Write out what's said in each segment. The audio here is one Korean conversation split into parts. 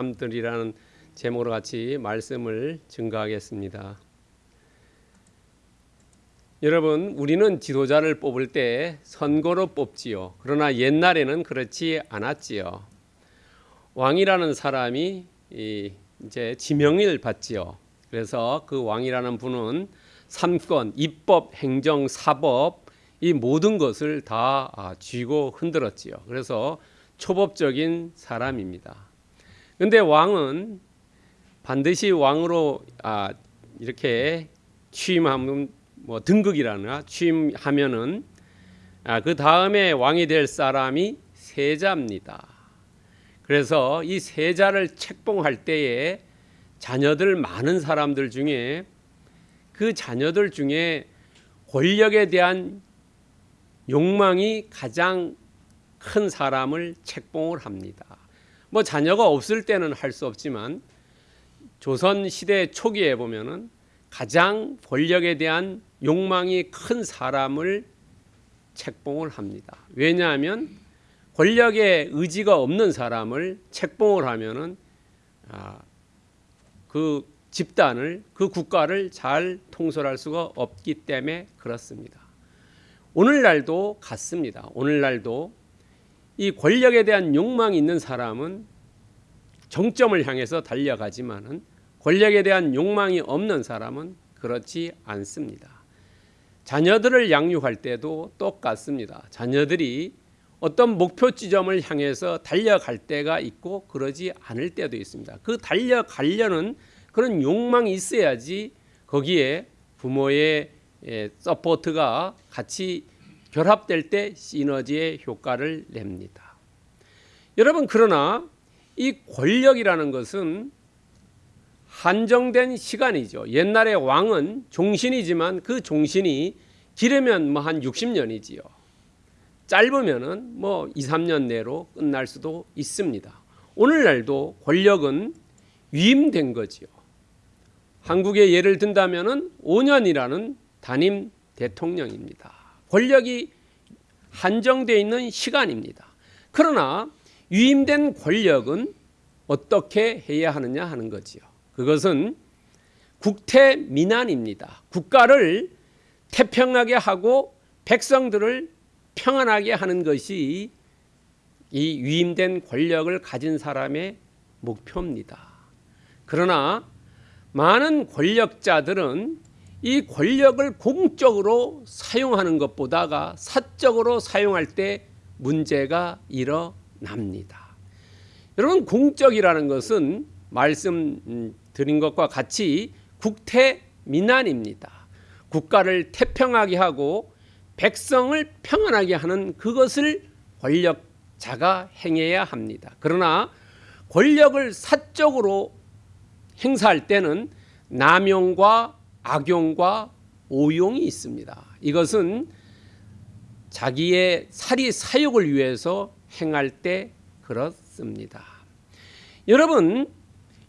사람들이라는 제목으로 같이 말씀을 증거하겠습니다. 여러분, 우리는 지도자를 뽑을 때 선거로 뽑지요. 그러나 옛날에는 그렇지 않았지요. 왕이라는 사람이 이제 지명을 받지요. 그래서 그 왕이라는 분은 삼권, 입법, 행정, 사법 이 모든 것을 다 아, 쥐고 흔들었지요. 그래서 초법적인 사람입니다. 근데 왕은 반드시 왕으로 아, 이렇게 취임하면 뭐 등극이라나 취임하면은 아, 그 다음에 왕이 될 사람이 세자입니다. 그래서 이 세자를 책봉할 때에 자녀들 많은 사람들 중에 그 자녀들 중에 권력에 대한 욕망이 가장 큰 사람을 책봉을 합니다. 뭐 자녀가 없을 때는 할 수 없지만 조선 시대 초기에 보면은 가장 권력에 대한 욕망이 큰 사람을 책봉을 합니다. 왜냐하면 권력에 의지가 없는 사람을 책봉을 하면은 아, 그 집단을 그 국가를 잘 통솔할 수가 없기 때문에 그렇습니다. 오늘날도 같습니다. 오늘날도 이 권력에 대한 욕망이 있는 사람은 정점을 향해서 달려가지만은 권력에 대한 욕망이 없는 사람은 그렇지 않습니다. 자녀들을 양육할 때도 똑같습니다. 자녀들이 어떤 목표 지점을 향해서 달려갈 때가 있고 그러지 않을 때도 있습니다. 그 달려가려는 그런 욕망이 있어야지 거기에 부모의 예, support가 같이 결합될 때 시너지의 효과를 냅니다. 여러분 그러나 이 권력이라는 것은 한정된 시간이죠. 옛날에 왕은 종신이지만 그 종신이 길으면 뭐 한 60년이지요. 짧으면은 뭐 2, 3년 내로 끝날 수도 있습니다. 오늘날도 권력은 위임된 거지요. 한국의 예를 든다면은 5년이라는 단임 대통령입니다. 권력이 한정되어 있는 시간입니다. 그러나 위임된 권력은 어떻게 해야 하느냐 하는 거지요. 그것은 국태 민안입니다. 국가를 태평하게 하고 백성들을 평안하게 하는 것이 이 위임된 권력을 가진 사람의 목표입니다. 그러나 많은 권력자들은 이 권력을 공적으로 사용하는 것보다가 사적으로 사용할 때 문제가 일어납니다. 여러분 공적이라는 것은 말씀 드린 것과 같이 국태 민안입니다. 국가를 태평하게 하고 백성을 평안하게 하는 그것을 권력자가 행해야 합니다. 그러나 권력을 사적으로 행사할 때는 남용과 악용과 오용이 있습니다. 이것은 자기의 사리 사욕을 위해서 행할 때 그렇습니다. 여러분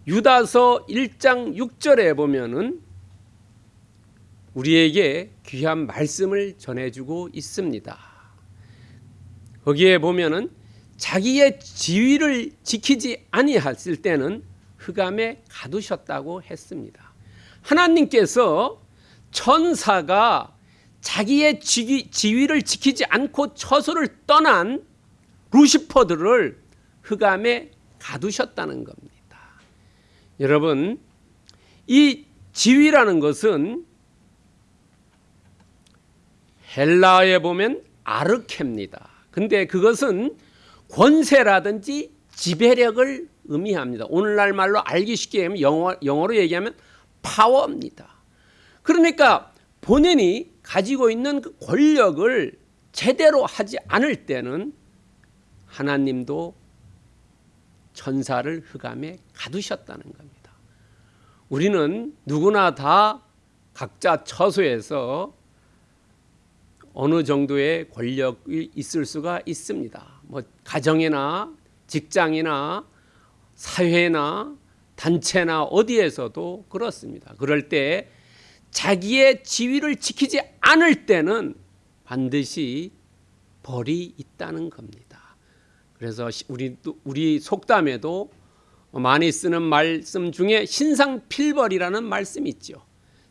유다서 1장 6절에 보면은 우리에게 귀한 말씀을 전해주고 있습니다. 거기에 보면은 자기의 지위를 지키지 아니했을 때는 흑암에 가두셨다고 했습니다. 하나님께서 천사가 자기의 지위, 를 지키지 않고 처소를 떠난 루시퍼들을 흑암에 가두셨다는 겁니다. 여러분, 이 지위라는 것은 헬라어에 보면 아르케입니다. 근데 그것은 권세라든지 지배력을 의미합니다. 오늘날 말로 알기 쉽게 영어, 영어로 얘기하면 파워입니다. 그러니까 본인이 가지고 있는 그 권력을 제대로 하지 않을 때는 하나님도 천사를 흑암에 가두셨다는 겁니다. 우리는 누구나 다 각자 처소에서 어느 정도의 권력이 있을 수가 있습니다. 뭐 가정이나 직장이나 사회나 단체나 어디에서도 그렇습니다. 그럴 때 자기의 지위를 지키지 않을 때는 반드시 벌이 있다는 겁니다. 그래서 우리 우리 속담에도 많이 쓰는 말씀 중에 신상필벌이라는 말씀이 있죠.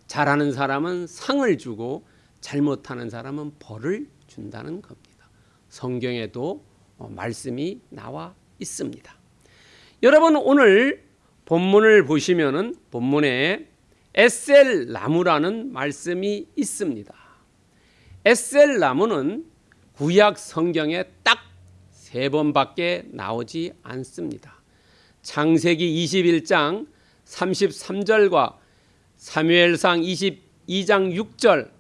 잘하는 사람은 상을 주고 잘못하는 사람은 벌을 준다는 겁니다. 성경에도 어, 말씀이 나와 있습니다. 여러분 오늘 본문을 보시면은 본문에 에셀 나무라는 말씀이 있습니다. 에셀 나무는 구약 성경에 딱 세 번밖에 나오지 않습니다. 창세기 21장 33절과 사무엘상 22장 6절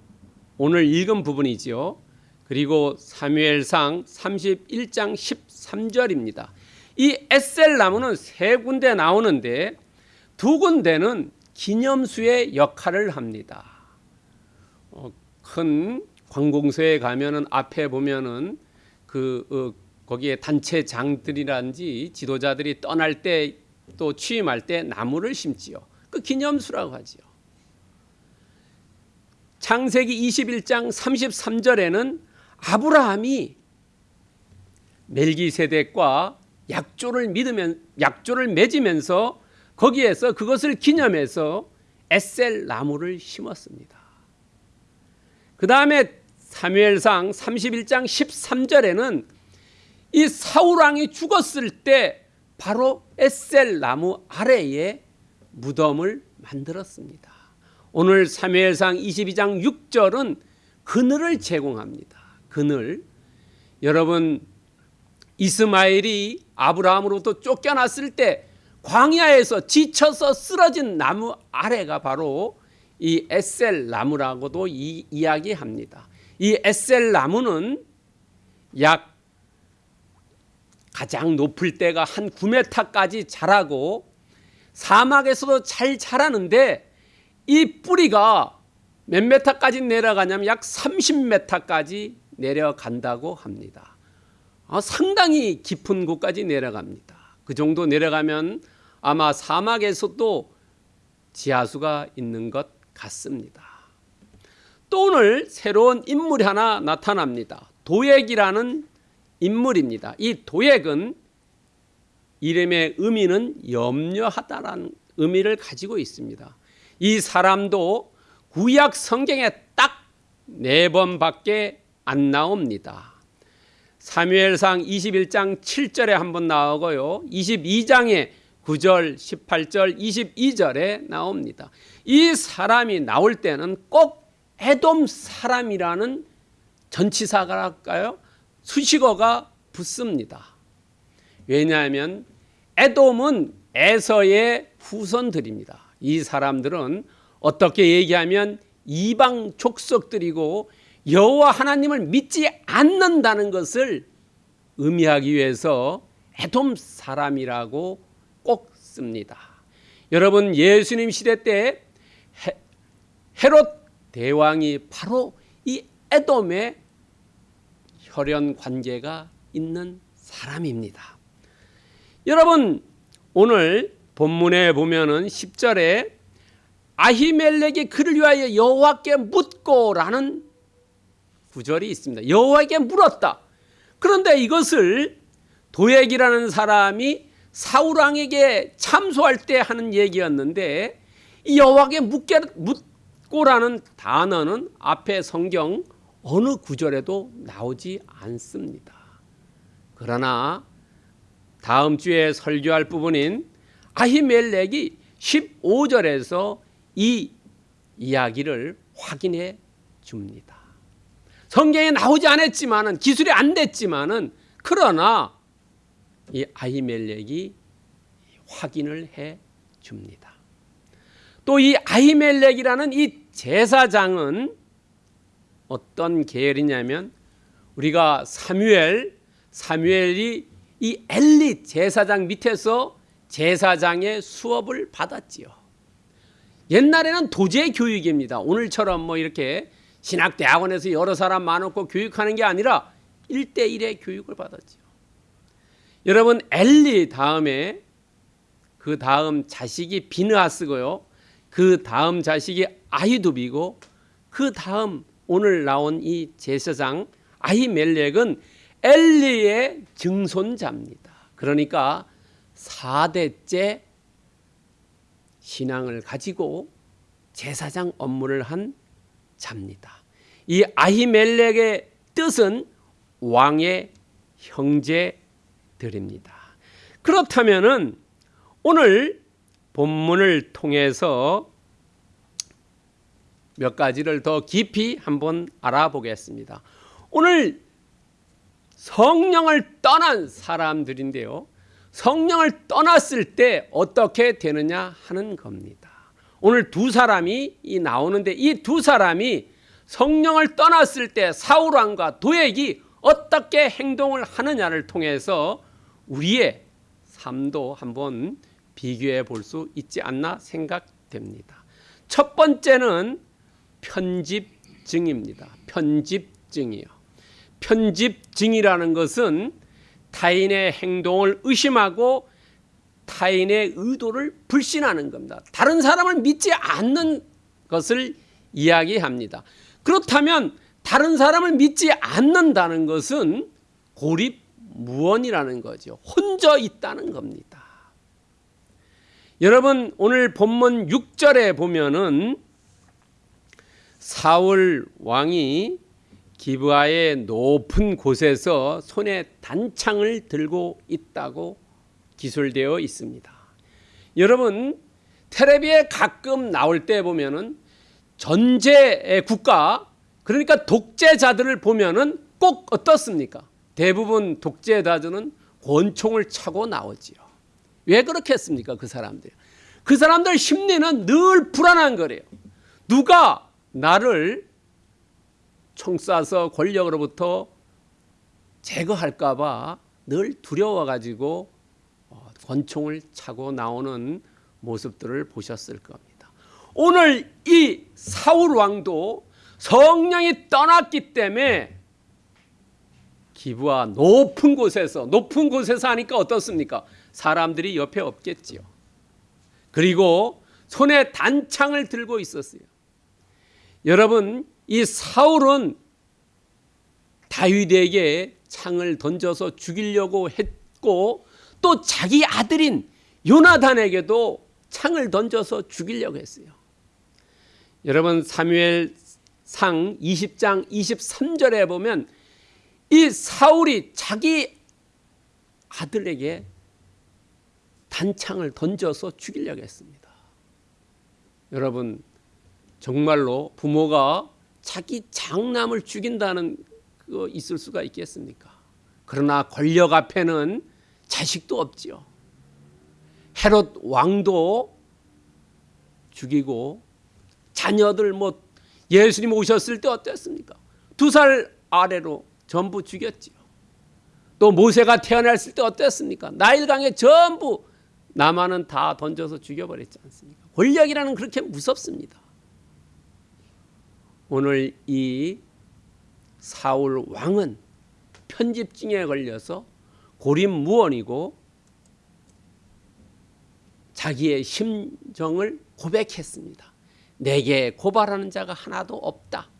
오늘 읽은 부분이지요. 그리고 사무엘상 31장 13절입니다. 이 에셀 나무는 세 군데 나오는데 두 군데는 기념수의 역할을 합니다. 어, 큰 관공서에 가면은 앞에 보면은 그 어, 거기에 단체장들이란지 지도자들이 떠날 때 또 취임할 때 나무를 심지요. 그 기념수라고 하지요. 창세기 21장 33절에는 아브라함이 멜기세덱과 약조를 믿으면 약조를 맺으면서 거기에서 그것을 기념해서 에셀 나무를 심었습니다. 그 다음에 사무엘상 31장 13절에는 이 사울 왕이 죽었을 때 바로 에셀 나무 아래에 무덤을 만들었습니다. 오늘 사무엘상 22장 6절은 그늘을 제공합니다. 그늘. 여러분 이스마엘이 아브라함으로부터 쫓겨났을 때 광야에서 지쳐서 쓰러진 나무 아래가 바로 이 에셀 나무라고도 이, 이야기합니다. 이 에셀 나무는 약 가장 높을 때가 한 9m까지 자라고 사막에서도 잘 자라는데 이 뿌리가 몇 메타까지 내려가냐면 약 30m까지 내려간다고 합니다. 아, 상당히 깊은 곳까지 내려갑니다. 그 정도 내려가면 아마 사막에서도 지하수가 있는 것 같습니다. 또 오늘 새로운 인물이 하나 나타납니다. 도액이라는 인물입니다. 이 도액은 이름의 의미는 염려하다라는 의미를 가지고 있습니다. 이 사람도 구약 성경에 딱 네 번밖에 안 나옵니다. 사무엘상 21장 7절에 한 번 나오고요. 22장에 9절, 18절, 22절에 나옵니다. 이 사람이 나올 때는 꼭 에돔 사람이라는 전치사갈까요? 수식어가 붙습니다. 왜냐하면 에돔은 에서의 후손들입니다. 이 사람들은 어떻게 얘기하면 이방 족속들이고 여호와 하나님을 믿지 않는다는 것을 의미하기 위해서 에돔 사람이라고 꼭 씁니다. 여러분 예수님 시대 때 헤롯 대왕이 바로 이 에돔의 혈연 관계가 있는 사람입니다. 여러분 오늘 본문에 보면은 10절에 아히멜렉이 그를 위하여 여호와께 묻고라는 구절이 있습니다. 여호와에게 물었다. 그런데 이것을 도액이라는 사람이 사울 왕에게 참소할 때 하는 얘기였는데 여호와에게 묻고라는 단어는 앞에 성경 어느 구절에도 나오지 않습니다. 그러나 다음 주에 설교할 부분인 아히멜렉이 15절에서 이 이야기를 확인해 줍니다. 성경에 나오지 않았지만은 기술이 안 됐지만은 그러나 이 아히멜렉이 확인을 해 줍니다. 또 이 아히멜렉이라는 이 제사장은 어떤 계열이냐면 우리가 사무엘 사무엘이 이 엘리 제사장 밑에서 제사장의 수업을 받았지요. 옛날에는 도제 교육입니다. 오늘처럼 뭐 이렇게 신학대학원에서 여러 사람 많고 교육하는 게 아니라 1대1의 교육을 받았지요. 여러분 엘리 다음에 그 다음 자식이 비느하스고요. 그 다음 자식이 아히두비고 그 다음 오늘 나온 이 제사장 아히멜렉은 엘리의 증손자입니다. 그러니까 4대째 신앙을 가지고 제사장 업무를 한 자입니다. 이 아히멜렉의 뜻은 왕의 형제들입니다. 그렇다면은 오늘 본문을 통해서 몇 가지를 더 깊이 한번 알아보겠습니다. 오늘 성령을 떠난 사람들인데요. 성령을 떠났을 때 어떻게 되느냐 하는 겁니다. 오늘 두 사람이 나오는데 이 두 사람이 성령을 떠났을 때 사울 왕과 도액이 어떻게 행동을 하느냐를 통해서 우리의 삶도 한번 비교해 볼 수 있지 않나 생각됩니다. 첫 번째는 편집증입니다. 편집증이요. 편집증이라는 것은 타인의 행동을 의심하고 타인의 의도를 불신하는 겁니다. 다른 사람을 믿지 않는 것을 이야기합니다. 그렇다면 다른 사람을 믿지 않는다는 것은 고립무원이라는 거죠. 혼자 있다는 겁니다. 여러분 오늘 본문 6절에 보면은 사울 왕이 기브아의 높은 곳에서 손에 단창을 들고 있다고 기술되어 있습니다. 여러분 테레비에 가끔 나올 때 보면은 전제 국가 그러니까 독재자들을 보면은 꼭 어떻습니까? 대부분 독재자들은 권총을 차고 나오지요. 왜 그렇게 했습니까? 그 사람들. 그 사람들 심리는 늘 불안한 거래요. 누가 나를 총 쏴서 권력으로부터 제거할까 봐 늘 두려워가지고 어, 권총을 차고 나오는 모습들을 보셨을 겁니다. 오늘 이 사울 왕도 성령이 떠났기 때문에 기부와 높은 곳에서 높은 곳에서 하니까 어떻습니까? 사람들이 옆에 없겠지요. 그리고 손에 단창을 들고 있었어요. 여러분 이 사울은 다윗에게 창을 던져서 죽이려고 했고 또 자기 아들인 요나단에게도 창을 던져서 죽이려고 했어요. 여러분 사무엘 상 20장 23절에 보면 이 사울이 자기 아들에게 단창을 던져서 죽이려고 했습니다. 여러분 정말로 부모가 자기 장남을 죽인다는 거 있을 수가 있겠습니까? 그러나 권력 앞에는 자식도 없지요. 헤롯 왕도 죽이고 자녀들 뭐 예수님 오셨을 때 어땠습니까? 두 살 아래로 전부 죽였지요. 또 모세가 태어났을 때 어땠습니까? 나일강에 전부 남한은 다 던져서 죽여버렸지 않습니까? 권력이라는 그렇게 무섭습니다. 오늘 이 사울 왕은 편집증에 걸려서 고립무원이고 자기의 심정을 고백했습니다. 내게 고발하는 자가 하나도 없다.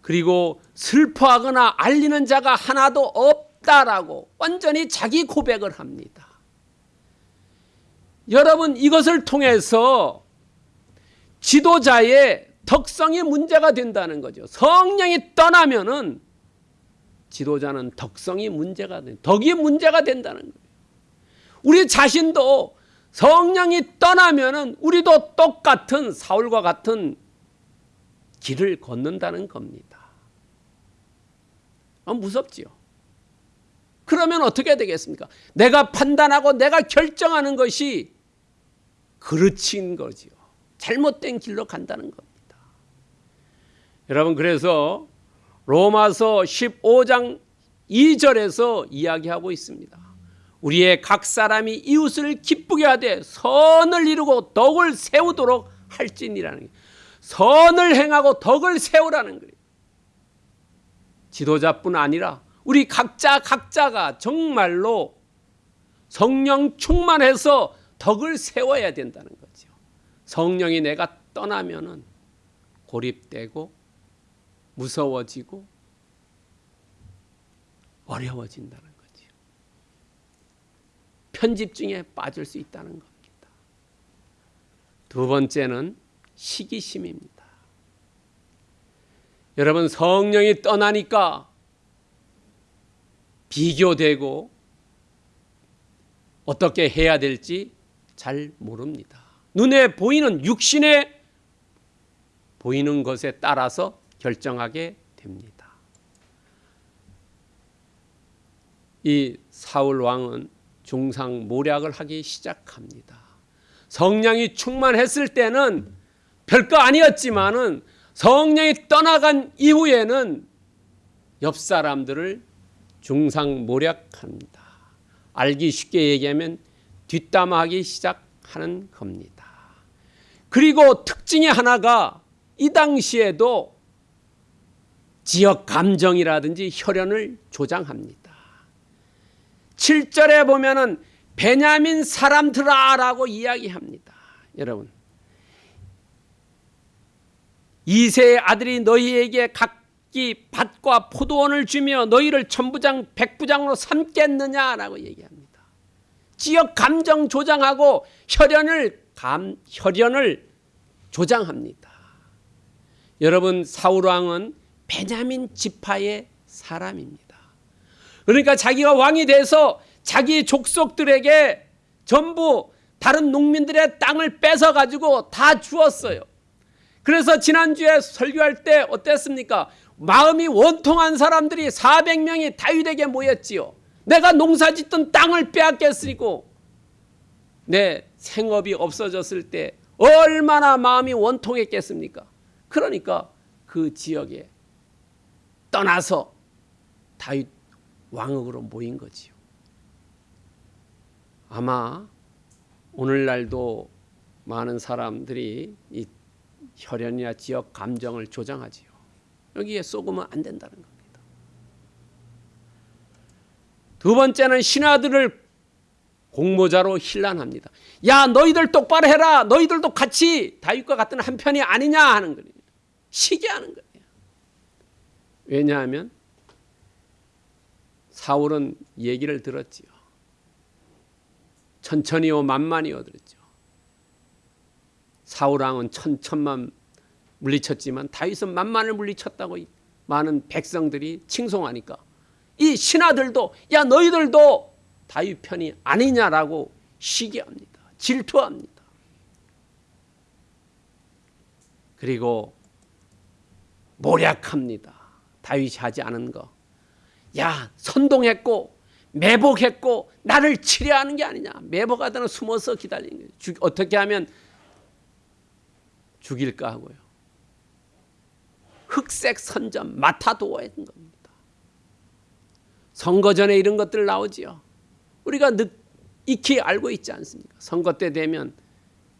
그리고 슬퍼하거나 알리는 자가 하나도 없다라고 완전히 자기 고백을 합니다. 여러분 이것을 통해서 지도자의 덕성이 문제가 된다는 거죠. 성령이 떠나면은 지도자는 덕성이 문제가 된, 덕이 문제가 된다는 거예요. 우리 자신도 성령이 떠나면은 우리도 똑같은 사울과 같은 길을 걷는다는 겁니다. 아, 무섭지요. 그러면 어떻게 되겠습니까? 내가 판단하고 내가 결정하는 것이 그르친 거지요. 잘못된 길로 간다는 겁니다. 여러분 그래서 로마서 15장 2절에서 이야기하고 있습니다. 우리의 각 사람이 이웃을 기쁘게 하되 선을 이루고 덕을 세우도록 할지니라는 게 선을 행하고 덕을 세우라는 거예요. 지도자뿐 아니라 우리 각자 각자가 정말로 성령 충만해서 덕을 세워야 된다는 거죠. 성령이 내가 떠나면은 고립되고 무서워지고 어려워진다는 거지요. 편집증에 빠질 수 있다는 겁니다. 두 번째는 시기심입니다. 여러분 성령이 떠나니까 비교되고 어떻게 해야 될지 잘 모릅니다. 눈에 보이는 육신에 보이는 것에 따라서 결정하게 됩니다. 이 사울 왕은 중상 모략을 하기 시작합니다. 성령이 충만했을 때는 별거 아니었지만은 성령이 떠나간 이후에는 옆 사람들을 중상 모략합니다. 알기 쉽게 얘기하면 뒷담화하기 시작하는 겁니다. 그리고 특징이 하나가 이 당시에도 지역 감정이라든지 혈연을 조장합니다. 7절에 보면은 베냐민 사람들아라고 이야기합니다. 여러분. 이세의 아들이 너희에게 각기 밭과 포도원을 주며 너희를 천부장 백부장으로 삼겠느냐라고 얘기합니다. 지역 감정 조장하고 혈연을 감 혈연을 조장합니다. 여러분 사울 왕은 베냐민 지파의 사람입니다. 그러니까 자기가 왕이 돼서 자기 족속들에게 전부 다른 농민들의 땅을 뺏어 가지고 다 주었어요. 그래서 지난주에 설교할 때 어땠습니까? 마음이 원통한 사람들이 400명이 다윗에게 모였지요. 내가 농사 짓던 땅을 빼앗겼으리고 내 생업이 없어졌을 때 얼마나 마음이 원통했겠습니까? 그러니까 그 지역에 떠나서 다윗 왕으로 모인 거지요. 아마 오늘날도 많은 사람들이 이 혈연이나 지역 감정을 조장하지요. 여기에 쏘으면 안 된다는 겁니다. 두 번째는 신하들을 공모자로 힐난합니다. 야 너희들 똑바로 해라. 너희들도 같이 다윗과 같은 한 편이 아니냐 하는 거예요. 시기하는 거예요. 왜냐하면 사울은 얘기를 들었지요. 천천히요 만만히요 들었죠. 사울왕은 천천만 물리쳤지만 다윗은 만만을 물리쳤다고 많은 백성들이 칭송하니까 이 신하들도 야 너희들도 다윗 편이 아니냐라고 시기합니다. 질투합니다. 그리고 모략합니다. 다윗이 하지 않은 거. 야 선동했고 매복했고 나를 치려하는 게 아니냐. 매복하다는 숨어서 기다리는 거예요. 죽, 어떻게 하면 죽일까 하고요. 흑색 선전 마타도어야 된 겁니다. 선거 전에 이런 것들 나오지요. 우리가 늦, 익히 알고 있지 않습니까? 선거 때 되면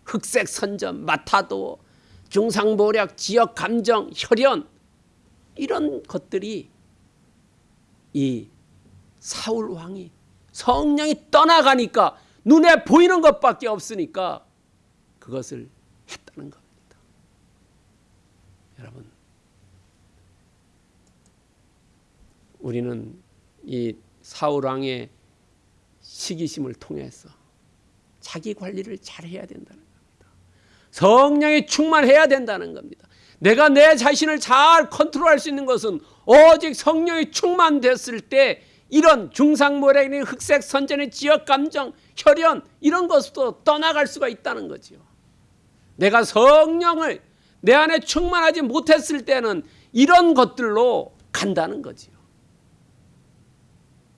흑색 선전, 마타도어, 중상모략, 지역 감정, 혈연 이런 것들이 이 사울 왕이 성령이 떠나가니까 눈에 보이는 것밖에 없으니까 그것을 했다는 겁니다. 여러분, 우리는 이 사울 왕의 시기심을 통해서 자기 관리를 잘 해야 된다는 겁니다. 성령이 충만해야 된다는 겁니다. 내가 내 자신을 잘 컨트롤할 수 있는 것은 오직 성령이 충만됐을 때 이런 중상모래니 흑색 선전의 지역 감정, 혈연 이런 것도 떠나갈 수가 있다는 거지요. 내가 성령을 내 안에 충만하지 못했을 때는 이런 것들로 간다는 거지요.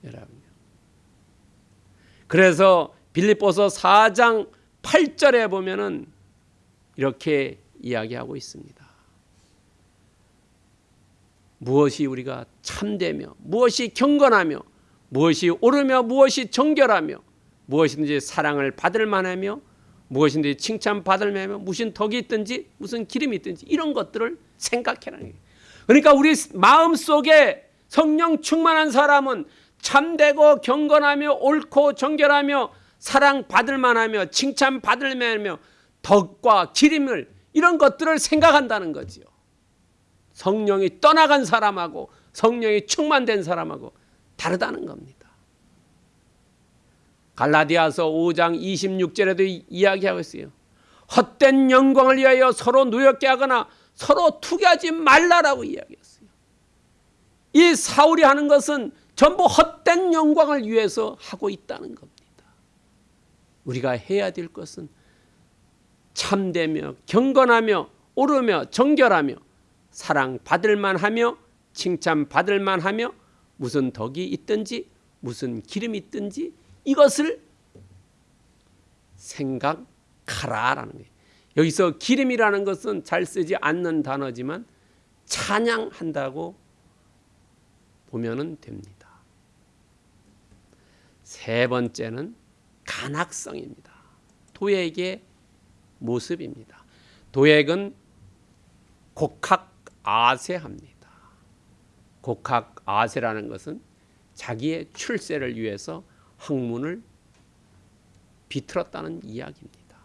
여러분. 그래서 빌립보서 4장 8절에 보면은 이렇게 이야기하고 있습니다. 무엇이 우리가 참되며 무엇이 경건하며 무엇이 옳으며 무엇이 정결하며 무엇이든지 사랑을 받을 만하며 무엇인지 칭찬받을 만하며 무슨 덕이 있든지 무슨 기름이 있든지 이런 것들을 생각해라는 거예요. 그러니까 우리 마음 속에 성령 충만한 사람은 참되고 경건하며 옳고 정결하며 사랑 받을 만하며 칭찬 받을 만하며 덕과 기름을 이런 것들을 생각한다는 거지요. 성령이 떠나간 사람하고 성령이 충만된 사람하고 다르다는 겁니다. 갈라디아서 5장 26절에도 이야기하고 있어요. 헛된 영광을 위하여 서로 노엽게 하거나 서로 투기하지 말라라고 이야기했어요. 이 사울이 하는 것은 전부 헛된 영광을 위해서 하고 있다는 겁니다. 우리가 해야 될 것은 참되며 경건하며 오르며 정결하며 사랑 받을 만하며 칭찬 받을 만하며 무슨 덕이 있든지 무슨 기름이 있든지 이것을 생각하라라는 거예요. 여기서 기름이라는 것은 잘 쓰지 않는 단어지만 찬양한다고 보면은 됩니다. 세 번째는 간악성입니다. 도액의 모습입니다. 도액은 곡학 아세합니다. 곡학 아세라는 것은 자기의 출세를 위해서 학문을 비틀었다는 이야기입니다.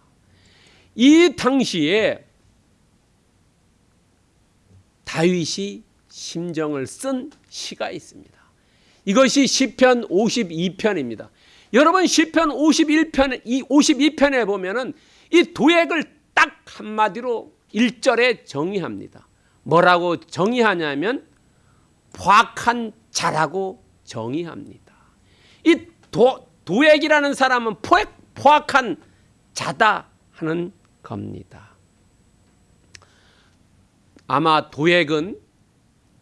이 당시에 다윗이 심정을 쓴 시가 있습니다. 이것이 시편 52편입니다. 여러분 시편 51편 이 52편에 보면은 이 도액을 딱 한마디로 1절에 정의합니다. 뭐라고 정의하냐면 포악한 자라고 정의합니다. 이 도, 도액이라는 사람은 포획, 포악한 자다 하는 겁니다. 아마 도액은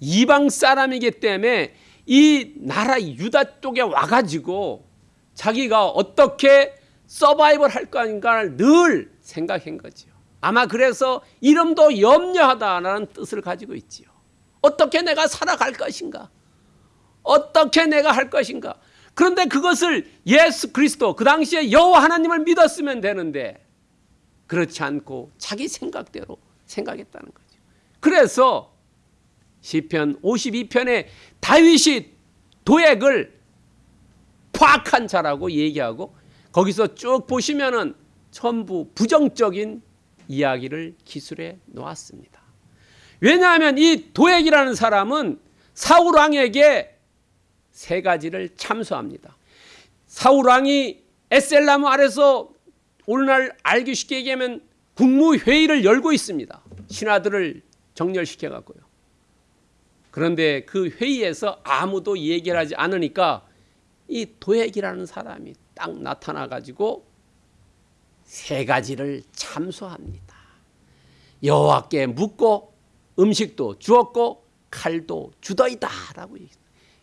이방 사람이기 때문에 이 나라 유다 쪽에 와가지고 자기가 어떻게 서바이벌 할 건가를 늘 생각한 거지요. 아마 그래서 이름도 염려하다라는 뜻을 가지고 있지요. 어떻게 내가 살아갈 것인가? 어떻게 내가 할 것인가? 그런데 그것을 예수 그리스도 그 당시에 여호와 하나님을 믿었으면 되는데 그렇지 않고 자기 생각대로 생각했다는 거죠. 그래서 시편 52편에 다윗이 도액을 포악한 자라고 얘기하고 거기서 쭉 보시면은 전부 부정적인 이야기를 기술해 놓았습니다. 왜냐하면 이 도액이라는 사람은 사울 왕에게 세 가지를 참소합니다. 사울 왕이 에셀나무 아래서 오늘날 알기 쉽게 얘기하면 국무회의를 열고 있습니다. 신하들을 정렬시켜 갖고요. 그런데 그 회의에서 아무도 얘기를 하지 않으니까 이 도액이라는 사람이 딱 나타나 가지고 세 가지를 참소합니다. 여호와께 묻고 음식도 주었고 칼도 주더이다 라고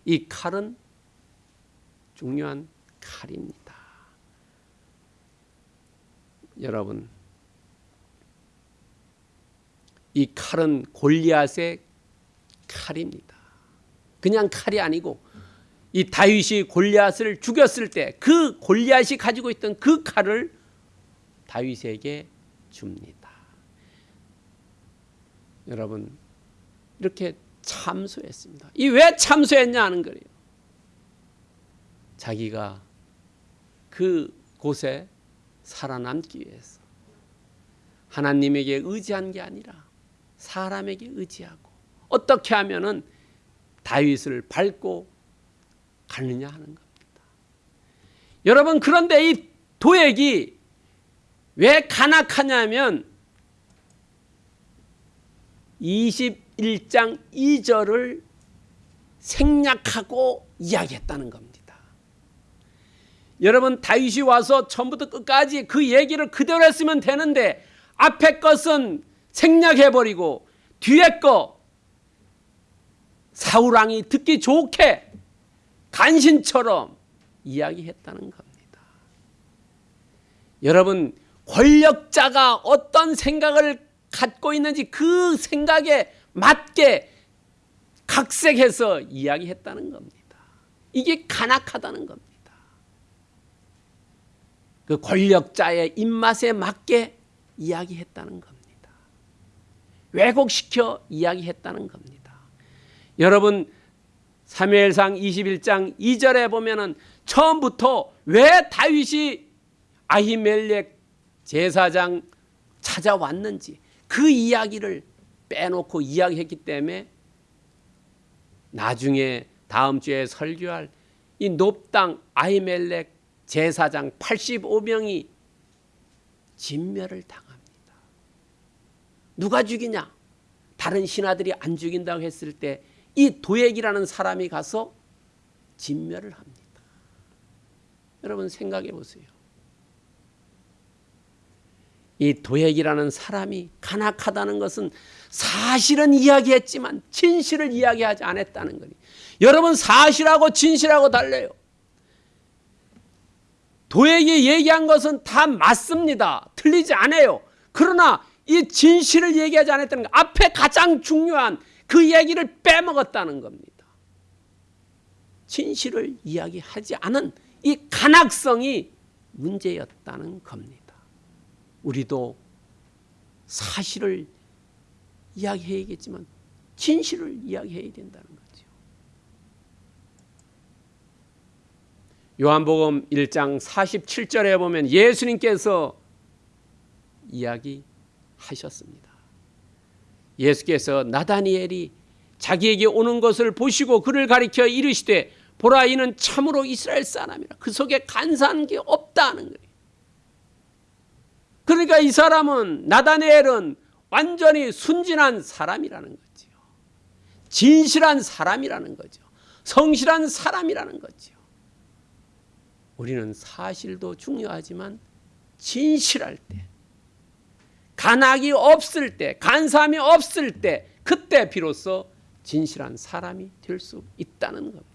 이 칼은 중요한 칼입니다. 여러분 이 칼은 골리앗의 칼입니다. 그냥 칼이 아니고 이 다윗이 골리앗을 죽였을 때 그 골리앗이 가지고 있던 그 칼을 다윗에게 줍니다. 여러분 이렇게 참소했습니다. 이 왜 참소했냐 하는 거예요. 자기가 그 곳에 살아남기 위해서 하나님에게 의지한 게 아니라 사람에게 의지하고 어떻게 하면은 다윗을 밟고 가느냐 하는 겁니다. 여러분 그런데 이 도액이 왜 간악하냐면 21장 2절을 생략하고 이야기했다는 겁니다. 여러분 다윗이 와서 처음부터 끝까지 그 얘기를 그대로 했으면 되는데 앞에 것은 생략해버리고 뒤에 거 사울왕이 듣기 좋게 간신처럼 이야기했다는 겁니다. 여러분 권력자가 어떤 생각을 갖고 있는지 그 생각에 맞게 각색해서 이야기했다는 겁니다. 이게 간악하다는 겁니다. 그 권력자의 입맛에 맞게 이야기했다는 겁니다. 왜곡시켜 이야기했다는 겁니다. 여러분 사무엘상 21장 2절에 보면은 처음부터 왜 다윗이 아히멜렉 제사장 찾아왔는지 그 이야기를 빼놓고 이야기했기 때문에 나중에 다음 주에 설교할 이 높당 아히멜렉 제사장 85명이 진멸을 당합니다. 누가 죽이냐? 다른 신하들이 안 죽인다고 했을 때 이 도액이라는 사람이 가서 진멸을 합니다. 여러분 생각해 보세요. 이 도액이라는 사람이 간악하다는 것은 사실은 이야기했지만 진실을 이야기하지 않았다는 거니. 여러분 사실하고 진실하고 달라요. 도액이 얘기한 것은 다 맞습니다. 틀리지 않아요. 그러나 이 진실을 얘기하지 않았다는 거 앞에 가장 중요한 그 얘기를 빼먹었다는 겁니다. 진실을 이야기하지 않은 이 간악성이 문제였다는 겁니다. 우리도 사실을 이야기해야겠지만 진실을 이야기해야 된다는 거죠. 요한복음 1장 47절에 보면 예수님께서 이야기하셨습니다. 예수께서 나다니엘이 자기에게 오는 것을 보시고 그를 가리켜 이르시되 보라 이는 참으로 이스라엘 사람이라 그 속에 간사한 게 없다는 거예요. 그러니까 이 사람은 나다니엘은 완전히 순진한 사람이라는 거죠. 진실한 사람이라는 거죠. 성실한 사람이라는 거죠. 우리는 사실도 중요하지만 진실할 때 간악이 없을 때, 간사함이 없을 때, 그때 비로소 진실한 사람이 될 수 있다는 겁니다.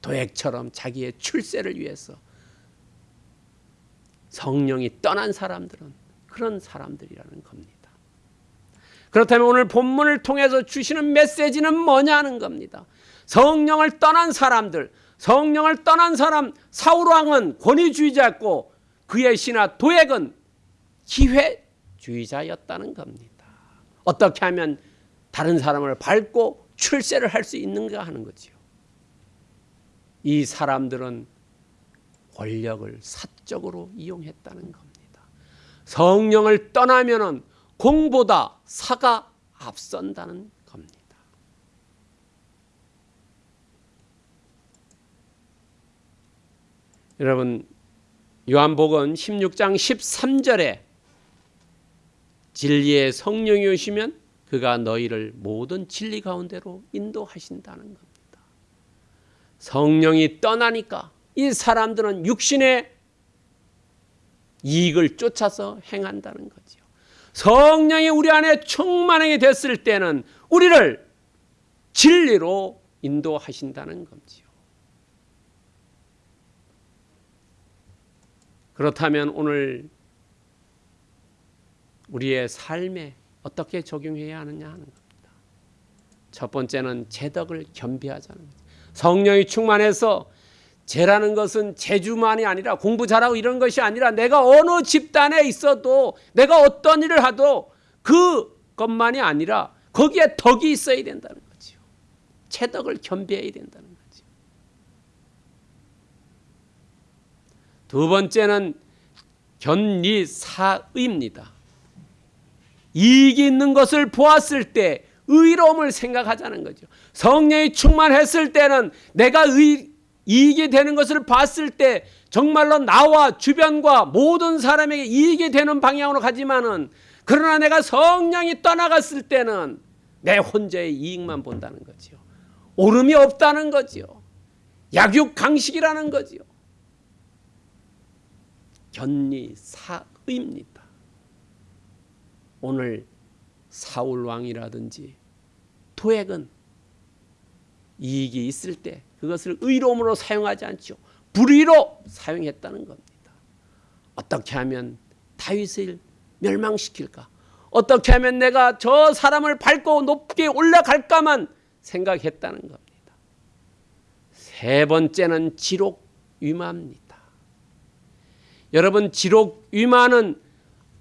도액처럼 자기의 출세를 위해서 성령이 떠난 사람들은 그런 사람들이라는 겁니다. 그렇다면 오늘 본문을 통해서 주시는 메시지는 뭐냐는 겁니다. 성령을 떠난 사람들, 성령을 떠난 사람 사울 왕은 권위주의자였고 그의 신하 도액은 기회주의자였다는 겁니다. 어떻게 하면 다른 사람을 밟고 출세를 할 수 있는가 하는 거지요. 이 사람들은 권력을 사 적으로 이용했다는 겁니다. 성령을 떠나면은 공보다 사가 앞선다는 겁니다. 여러분 요한복음 16장 13절에 진리의 성령이 오시면 그가 너희를 모든 진리 가운데로 인도하신다는 겁니다. 성령이 떠나니까 이 사람들은 육신의 이익을 쫓아서 행한다는 거지요. 성령이 우리 안에 충만하게 됐을 때는 우리를 진리로 인도하신다는 거지요. 그렇다면 오늘 우리의 삶에 어떻게 적용해야 하느냐 하는 겁니다. 첫 번째는 제덕을 겸비하자는 거죠. 성령이 충만해서 죄라는 것은 재주만이 아니라 공부 잘하고 이런 것이 아니라 내가 어느 집단에 있어도 내가 어떤 일을 하도 그것만이 아니라 거기에 덕이 있어야 된다는 거죠. 채덕을 겸비해야 된다는 거죠. 두 번째는 견리사의입니다. 이익이 있는 것을 보았을 때 의로움을 생각하자는 거죠. 성령이 충만했을 때는 내가 의, 이익이 되는 것을 봤을 때 정말로 나와 주변과 모든 사람에게 이익이 되는 방향으로 가지만은 그러나 내가 성령이 떠나갔을 때는 내 혼자의 이익만 본다는 거지요. 오름이 없다는 거지요. 약육 강식이라는 거지요. 견리 사의입니다. 오늘 사울 왕이라든지 도액은 이익이 있을 때 그것을 의로움으로 사용하지 않죠. 불의로 사용했다는 겁니다. 어떻게 하면 다윗을 멸망시킬까? 어떻게 하면 내가 저 사람을 밟고 높게 올라갈까만 생각했다는 겁니다. 세 번째는 지록 위마입니다. 여러분 지록 위마는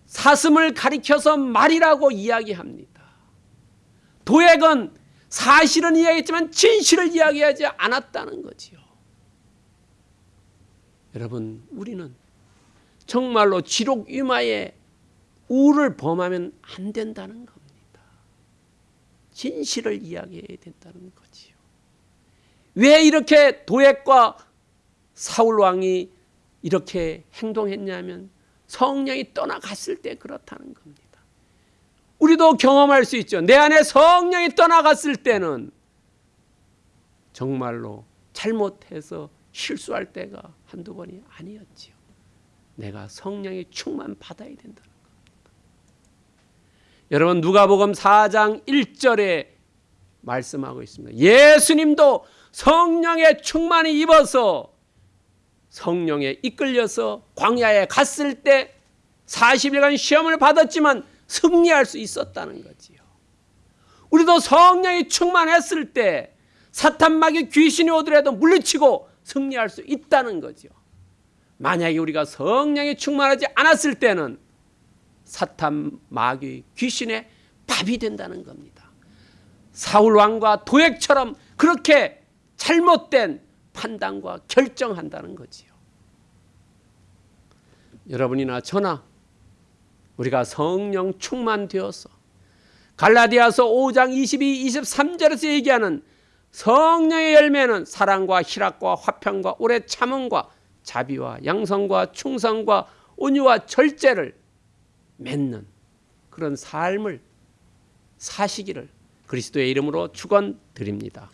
사슴을 가리켜서 말이라고 이야기합니다. 도액은 사실은 이야기했지만 진실을 이야기하지 않았다는 거지요. 여러분, 우리는 정말로 지록 위마에 우를 범하면 안 된다는 겁니다. 진실을 이야기해야 된다는 거지요. 왜 이렇게 도액과 사울 왕이 이렇게 행동했냐면 성령이 떠나갔을 때 그렇다는 겁니다. 우리도 경험할 수 있죠. 내 안에 성령이 떠나갔을 때는 정말로 잘못해서 실수할 때가 한두 번이 아니었지요. 내가 성령의 충만 받아야 된다는 겁니다. 여러분 누가복음 4장 1절에 말씀하고 있습니다. 예수님도 성령의 충만이 입어서 성령에 이끌려서 광야에 갔을 때 40일간 시험을 받았지만 승리할 수 있었다는 거지요. 우리도 성령이 충만했을 때 사탄 마귀 귀신이 오더라도 물리치고 승리할 수 있다는 거죠. 만약에 우리가 성령이 충만하지 않았을 때는 사탄 마귀 귀신의 밥이 된다는 겁니다. 사울 왕과 도액처럼 그렇게 잘못된 판단과 결정한다는 거지요. 여러분이나 저나 우리가 성령 충만되어서 갈라디아서 5장 22, 23절에서 얘기하는 성령의 열매는 사랑과 희락과 화평과 오래 참음과 자비와 양성과 충성과 온유와 절제를 맺는 그런 삶을 사시기를 그리스도의 이름으로 축원드립니다.